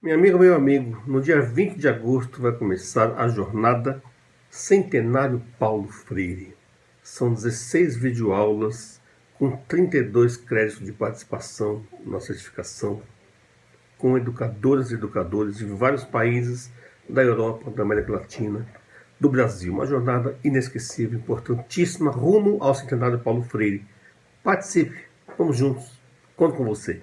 Minha amiga, meu amigo, no dia 20 de agosto vai começar a jornada Centenário Paulo Freire. São 16 videoaulas com 32 créditos de participação na certificação, com educadoras e educadores de vários países da Europa, da América Latina, do Brasil. Uma jornada inesquecível, importantíssima, rumo ao Centenário Paulo Freire. Participe, vamos juntos, conto com você.